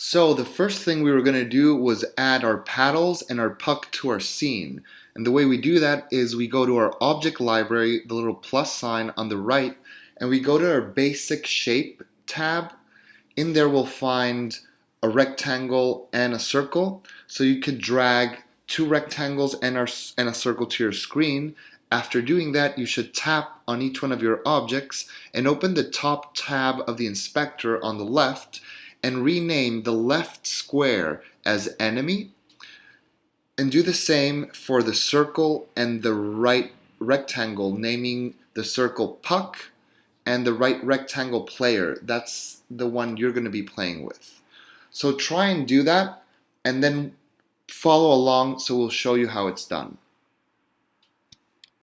So the first thing we were going to do was add our paddles and our puck to our scene. And the way we do that is we go to our object library, the little plus sign on the right, and we go to our basic shape tab. In there we'll find a rectangle and a circle. So you could drag two rectangles and, our, and a circle to your screen. After doing that, you should tap on each one of your objects and open the top tab of the inspector on the left and rename the left square as enemy and do the same for the circle and the right rectangle naming the circle puck and the right rectangle player. That's the one you're going to be playing with. So try and do that and then follow along so we'll show you how it's done